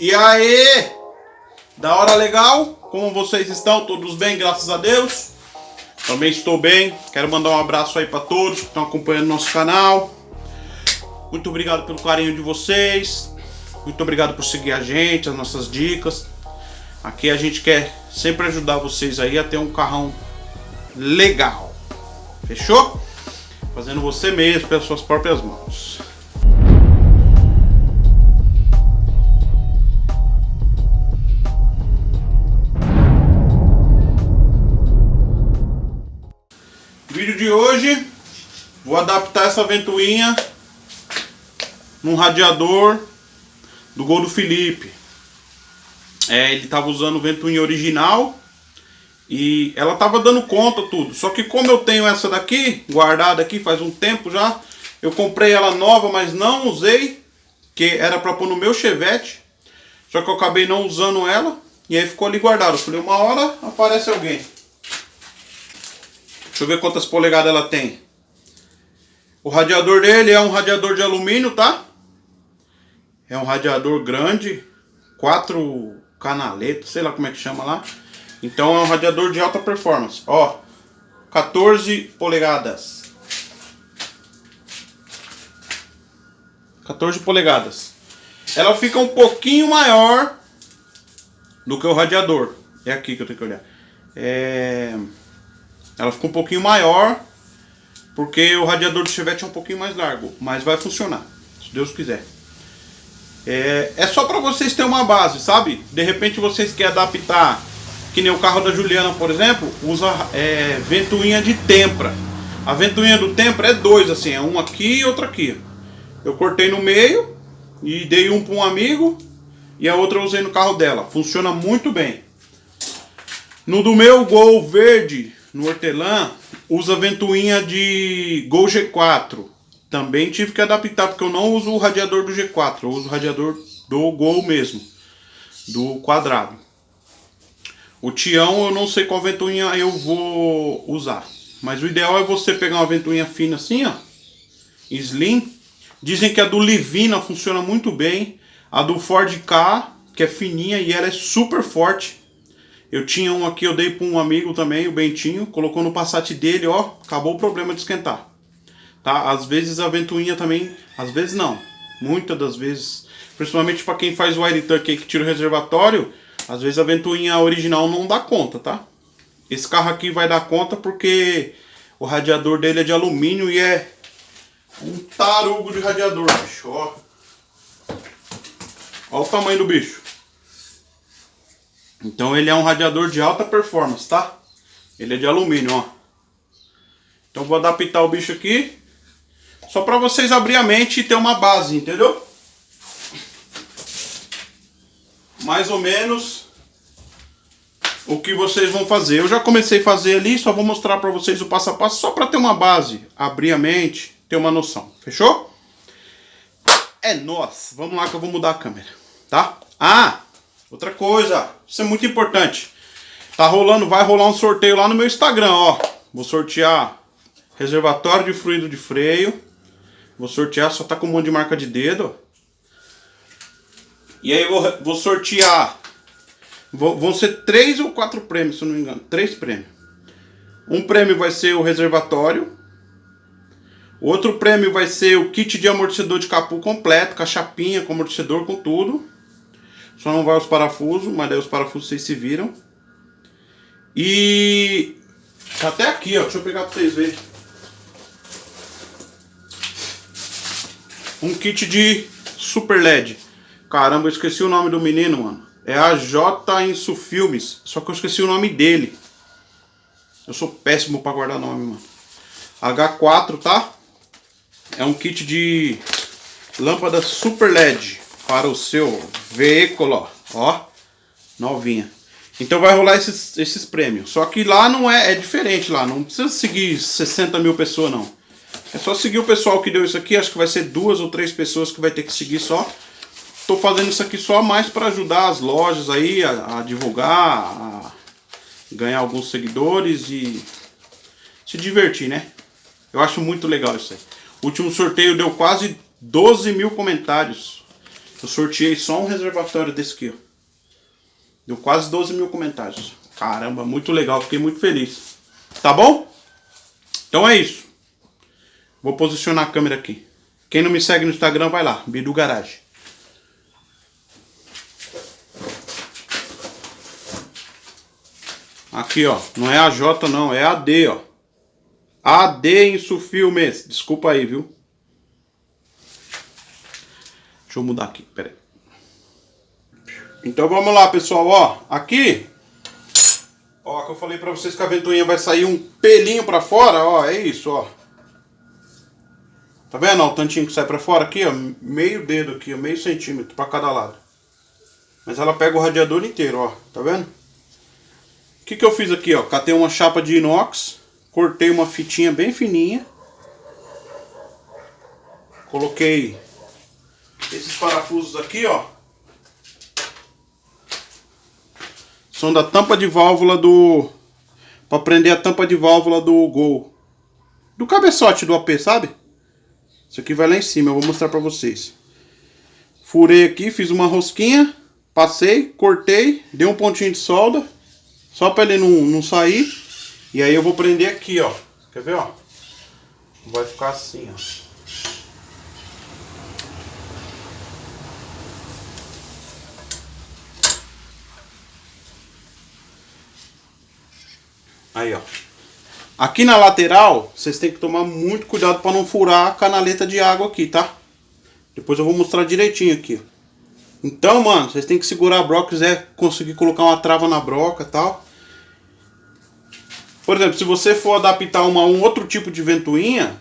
E aí? Da hora legal? Como vocês estão? Todos bem, graças a Deus? Também estou bem. Quero mandar um abraço aí para todos que estão acompanhando nosso canal. Muito obrigado pelo carinho de vocês. Muito obrigado por seguir a gente, as nossas dicas. Aqui a gente quer sempre ajudar vocês aí a ter um carrão legal. Fechou? Fazendo você mesmo pelas suas próprias mãos. Hoje, vou adaptar essa ventoinha num radiador do Gol do Felipe. É, ele estava usando ventoinha original e ela estava dando conta tudo. Só que como eu tenho essa daqui, guardada aqui faz um tempo já, eu comprei ela nova, mas não usei, que era para pôr no meu chevette. Só que eu acabei não usando ela e aí ficou ali guardado. Eu falei, uma hora aparece alguém. Deixa eu ver quantas polegadas ela tem. O radiador dele é um radiador de alumínio, tá? É um radiador grande, quatro canaletas, sei lá como é que chama lá. Então é um radiador de alta performance. Ó, 14 polegadas. 14 polegadas. Ela fica um pouquinho maior do que o radiador. É aqui que eu tenho que olhar. É... Ela fica um pouquinho maior porque o radiador do Chevette é um pouquinho mais largo, mas vai funcionar, se Deus quiser. É, é só para vocês terem uma base, sabe? De repente vocês querem adaptar, que nem o carro da Juliana, por exemplo, usa é, ventoinha de tempra. A ventoinha do tempra é dois, assim, é um aqui e outro aqui. Eu cortei no meio e dei um para um amigo e a outra eu usei no carro dela. Funciona muito bem. No do meu Gol verde, no hortelã, usa ventoinha de Gol G4. Também tive que adaptar, porque eu não uso o radiador do G4, eu uso o radiador do Gol mesmo, do quadrado. O Tião eu não sei qual ventoinha eu vou usar. Mas o ideal é você pegar uma ventoinha fina assim, ó. Slim. Dizem que a do Livina funciona muito bem. A do Ford K, que é fininha e ela é super forte. Eu tinha um aqui, eu dei para um amigo também, o Bentinho. Colocou no Passat dele, ó. Acabou o problema de esquentar tá? Às vezes a ventoinha também, às vezes não, muitas das vezes, principalmente para quem faz o air tuck que tira o reservatório, às vezes a ventoinha original não dá conta, tá? Esse carro aqui vai dar conta porque o radiador dele é de alumínio e é um tarugo de radiador, bicho, ó. Olha o tamanho do bicho. Então ele é um radiador de alta performance, tá? Ele é de alumínio, ó. Então vou adaptar o bicho aqui. Só para vocês abrir a mente e ter uma base, entendeu? Mais ou menos o que vocês vão fazer. Eu já comecei a fazer ali, só vou mostrar para vocês o passo a passo, só para ter uma base, abrir a mente, ter uma noção. Fechou? É nós. Vamos lá que eu vou mudar a câmera, tá? Ah, outra coisa, isso é muito importante. Tá rolando, vai rolar um sorteio lá no meu Instagram, ó. Vou sortear reservatório de fluido de freio, Vou sortear, só tá com um monte de marca de dedo. E aí vou, vou sortear. Vou, vão ser três ou quatro prêmios, se eu não me engano. Três prêmios. Um prêmio vai ser o reservatório. Outro prêmio vai ser o kit de amortecedor de capu completo, com a chapinha, com amortecedor, com tudo. Só não vai os parafusos, mas daí os parafusos vocês se viram. E... Tá até aqui, ó. Deixa eu pegar pra vocês verem. um kit de Super LED. Caramba, eu esqueci o nome do menino, mano. É a J Insu Filmes, só que eu esqueci o nome dele. Eu sou péssimo para guardar nome, mano. H4, tá? É um kit de lâmpada Super LED para o seu veículo, ó, novinha. Então vai rolar esses, esses prêmios. Só que lá não é, é diferente lá, não precisa seguir 60 mil pessoas não. É só seguir o pessoal que deu isso aqui, acho que vai ser duas ou três pessoas que vai ter que seguir só. Tô fazendo isso aqui só mais para ajudar as lojas aí a, a, divulgar, a ganhar alguns seguidores e se divertir, né? Eu acho muito legal isso aí. O último sorteio deu quase 12 mil comentários. Eu sorteei só um reservatório desse aqui, ó. Deu quase 12 mil comentários. Caramba, muito legal, fiquei muito feliz. Tá bom? Então é isso. Vou posicionar a câmera aqui. Quem não me segue no Instagram, vai lá, Bidu Garage. Aqui, ó. Não é a J, não. É a D, ó. AD Insufilmes. Desculpa aí, viu? Deixa eu mudar aqui, peraí. Então vamos lá, pessoal, ó. Aqui, ó, que eu falei pra vocês que a ventoinha vai sair um pelinho pra fora, ó. É isso, ó. Tá vendo, ó, o tantinho que sai pra fora aqui, ó. Meio dedo aqui, ó. Meio centímetro pra cada lado. Mas ela pega o radiador inteiro, ó. Tá vendo? O que que eu fiz aqui, ó? Catei uma chapa de inox. Cortei uma fitinha bem fininha. Coloquei esses parafusos aqui, ó. São da tampa de válvula do... Pra prender a tampa de válvula do Gol. Do cabeçote do AP, sabe? Isso aqui vai lá em cima, eu vou mostrar pra vocês. Furei aqui, fiz uma rosquinha. Passei, cortei, dei um pontinho de solda. Só pra ele não, não sair. E aí eu vou prender aqui, ó. Quer ver, ó? Vai ficar assim, ó. Aí, ó. Aqui na lateral, vocês têm que tomar muito cuidado para não furar a canaleta de água aqui, tá? Depois eu vou mostrar direitinho aqui. Então, mano, vocês têm que segurar a broca, quiser conseguir colocar uma trava na broca e tal. Por exemplo, se você for adaptar uma, um outro tipo de ventoinha,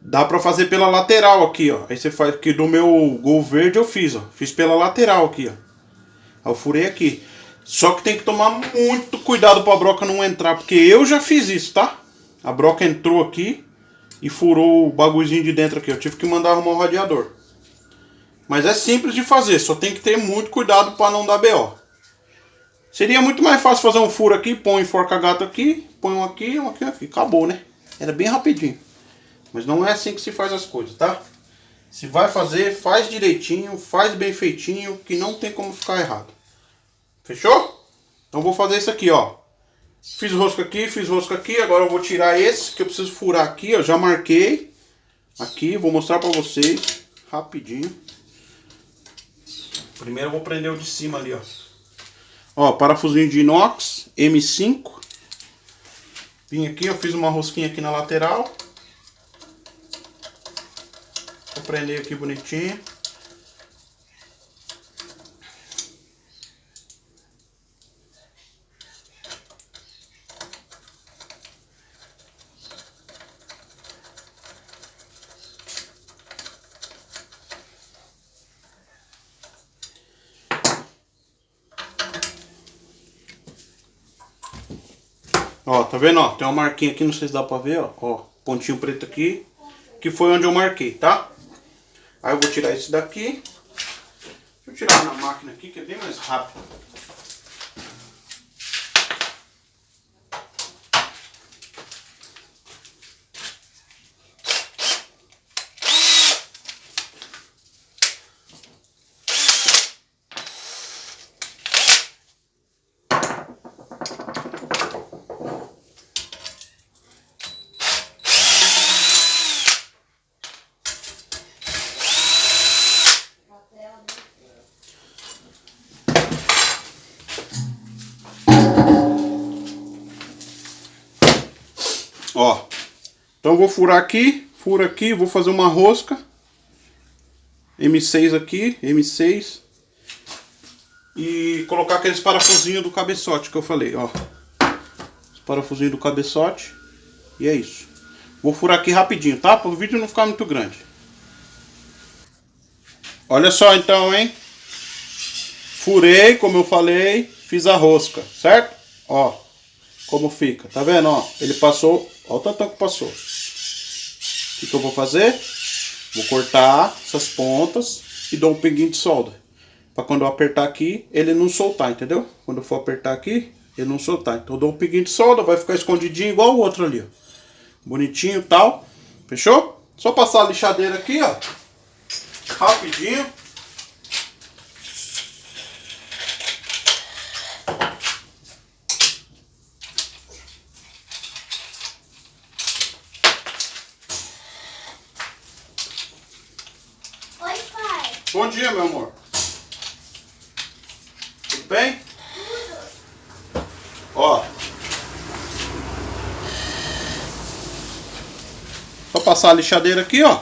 dá pra fazer pela lateral aqui, ó. Aí você faz aqui do meu Gol Verde eu fiz, ó. Fiz pela lateral aqui, ó. Eu furei aqui. Só que tem que tomar muito cuidado pra broca não entrar, porque eu já fiz isso, tá? A broca entrou aqui e furou o bagulhozinho de dentro aqui. Eu tive que mandar arrumar o radiador. Mas é simples de fazer, só tem que ter muito cuidado para não dar BO. Seria muito mais fácil fazer um furo aqui, põe enforca gato aqui, põe um aqui, um aqui, aqui. Acabou, né? Era bem rapidinho. Mas não é assim que se faz as coisas, tá? Se vai fazer, faz direitinho, faz bem feitinho, que não tem como ficar errado. Fechou? Então vou fazer isso aqui, ó. Fiz rosca aqui, fiz rosca aqui, agora eu vou tirar esse que eu preciso furar aqui, ó. Já marquei aqui, vou mostrar pra vocês rapidinho. Primeiro eu vou prender o de cima ali, ó. Ó, parafusinho de inox, M5. Vim aqui, eu fiz uma rosquinha aqui na lateral. Vou prender aqui bonitinho. Ó, tá vendo, ó? Tem uma marquinha aqui, não sei se dá pra ver, ó. Ó, pontinho preto aqui. Que foi onde eu marquei, tá? Aí eu vou tirar esse daqui. Deixa eu tirar na máquina aqui, que é bem mais rápido. Ó. Então vou furar aqui, furo aqui, vou fazer uma rosca. M6 aqui, M6. E colocar aqueles parafusinhos do cabeçote que eu falei, ó. Os parafusinhos do cabeçote. E é isso. Vou furar aqui rapidinho, tá? Para o vídeo não ficar muito grande. Olha só então, hein? Furei, como eu falei, fiz a rosca, certo? Ó como fica. Tá vendo, ó? Ele passou, olha o tantão que passou. O que, que eu vou fazer? Vou cortar essas pontas e dou um pinguinho de solda. Pra quando eu apertar aqui, ele não soltar, entendeu? Quando eu for apertar aqui, ele não soltar. Então eu dou um pinguinho de solda, vai ficar escondidinho igual o outro ali, ó. Bonitinho e tal. Fechou? Só passar a lixadeira aqui, ó. Rapidinho. Bom dia, meu amor. Tudo bem? Ó. Vou passar a lixadeira aqui, ó.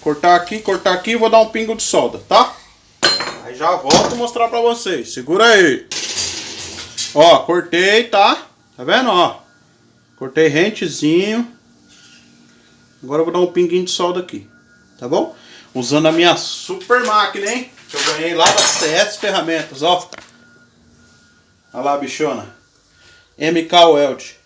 Cortar aqui, cortar aqui e vou dar um pingo de solda, tá? Aí já volto mostrar pra vocês. Segura aí. Ó, cortei, tá? Tá vendo, ó? Cortei rentezinho. Agora eu vou dar um pinguinho de solda aqui. Tá bom? Usando a minha super máquina, hein? Que eu ganhei lá da CS Ferramentas, ó. Olha lá, bichona. MK Weld.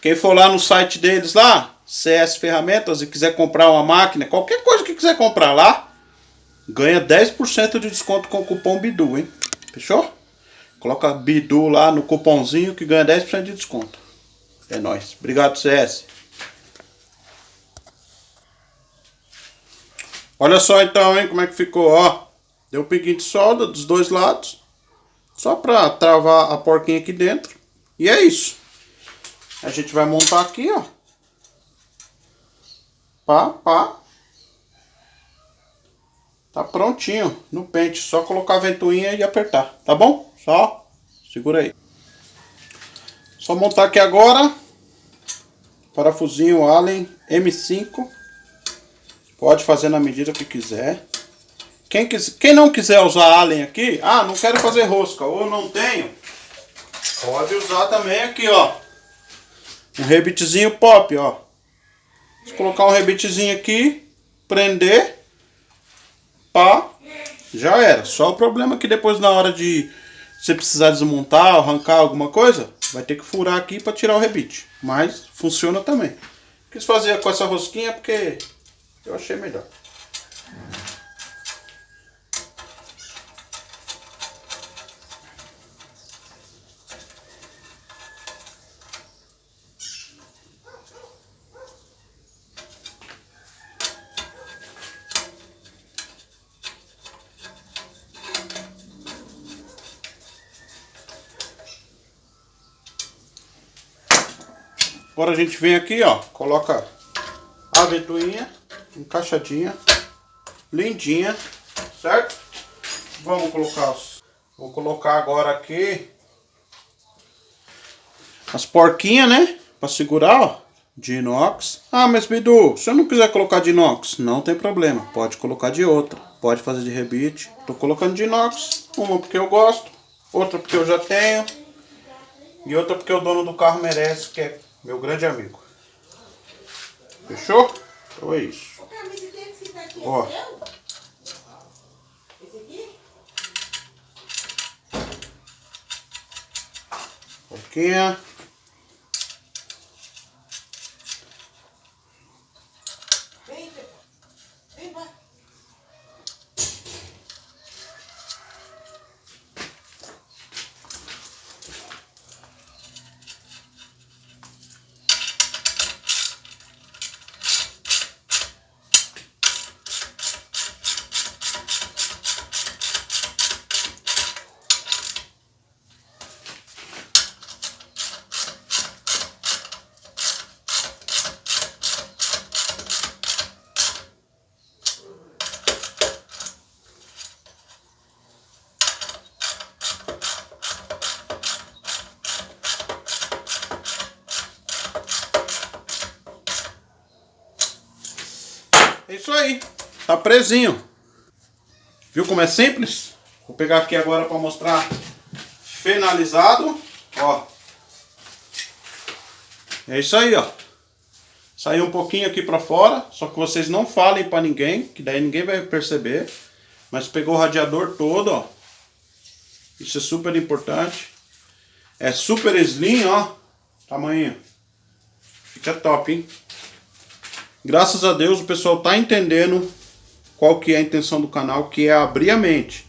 Quem for lá no site deles lá, CS Ferramentas, e quiser comprar uma máquina, qualquer coisa que quiser comprar lá, ganha 10% de desconto com o cupom BIDU, hein? Fechou? Coloca BIDU lá no cupomzinho que ganha 10% de desconto. É nóis. Obrigado, CS. Olha só então, hein, como é que ficou, ó. Deu um pinguinho de solda dos dois lados. Só pra travar a porquinha aqui dentro. E é isso. A gente vai montar aqui, ó. Pá, pá. Tá prontinho no pente. Só colocar a ventoinha e apertar, tá bom? Só segura aí. Só montar aqui agora. Parafusinho Allen M5. Pode fazer na medida que quiser. Quem, quis, quem não quiser usar Allen aqui, ah, não quero fazer rosca ou não tenho, pode usar também aqui, ó. Um rebitezinho pop, ó. Se colocar um rebitezinho aqui, prender, pá, já era. Só o problema é que depois na hora de você precisar desmontar, arrancar alguma coisa, vai ter que furar aqui para tirar o rebite. Mas funciona também. Quis fazer com essa rosquinha porque eu achei melhor. Agora a gente vem aqui, ó, coloca a ventoinha encaixadinha, lindinha, certo? Vamos colocar os... Vou colocar agora aqui as porquinhas, né? Pra segurar, ó, de inox. Ah, mas Bidu, se eu não quiser colocar de inox, não tem problema. Pode colocar de outra. Pode fazer de rebite. Tô colocando de inox. Uma porque eu gosto, outra porque eu já tenho. E outra porque o dono do carro merece, que é meu grande amigo. Fechou? Então é isso. Ó. Pouquinha. É isso aí. Tá presinho. Viu como é simples? Vou pegar aqui agora para mostrar finalizado. Ó. É isso aí, ó. Saiu um pouquinho aqui para fora, só que vocês não falem para ninguém, que daí ninguém vai perceber. Mas pegou o radiador todo, ó. Isso é super importante. É super slim, ó. Tamanho. Fica top, hein? Graças a Deus o pessoal tá entendendo qual que é a intenção do canal, que é abrir a mente.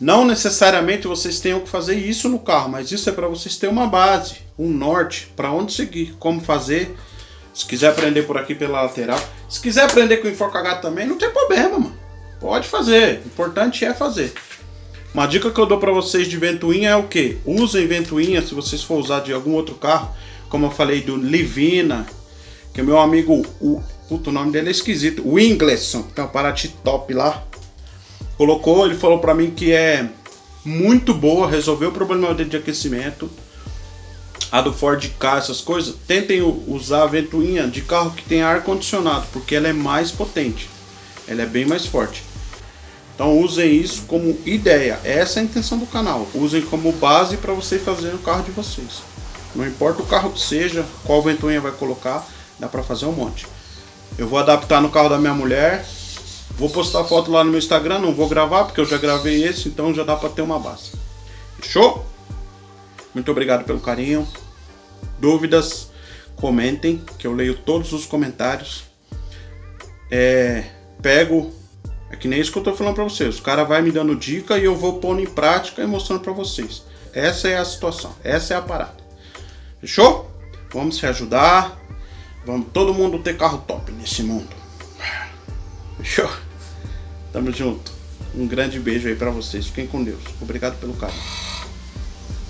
Não necessariamente vocês tenham que fazer isso no carro, mas isso é para vocês terem uma base, um norte, para onde seguir, como fazer. Se quiser aprender por aqui pela lateral. Se quiser aprender com enfoque H também, não tem problema, mano. Pode fazer. O importante é fazer. Uma dica que eu dou para vocês de ventoinha é o que? Usem ventoinha se vocês for usar de algum outro carro. Como eu falei do Livina, que meu amigo o Puta, o nome dele é esquisito. O Ingleson, tem uma Paraty top lá. Colocou, ele falou pra mim que é muito boa, resolveu o problema de aquecimento. A do Ford K, essas coisas, tentem usar a ventoinha de carro que tem ar condicionado, porque ela é mais potente. Ela é bem mais forte. Então usem isso como ideia. Essa é a intenção do canal. Usem como base para você fazer o carro de vocês. Não importa o carro que seja, qual ventoinha vai colocar, dá para fazer um monte. Eu vou adaptar no carro da minha mulher. Vou postar foto lá no meu Instagram, não vou gravar porque eu já gravei esse, então já dá para ter uma base. Fechou? Muito obrigado pelo carinho. Dúvidas, comentem, que eu leio todos os comentários. É, pego, é que nem isso que eu tô falando para vocês. O cara vai me dando dica e eu vou pondo em prática e mostrando para vocês. Essa é a situação, essa é a parada. Fechou? Vamos se ajudar. Vamos todo mundo ter carro top nesse mundo. Fechou? Tamo junto. Um grande beijo aí para vocês. Fiquem com Deus. Obrigado pelo carinho.